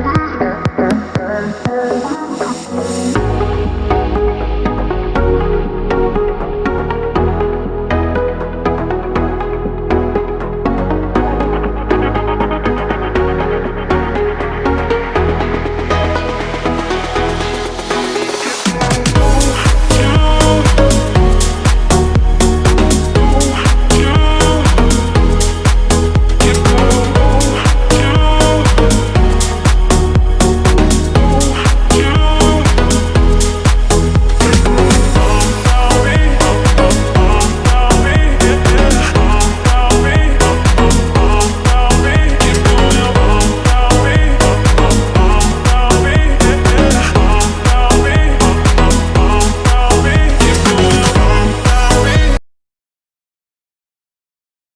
Bye.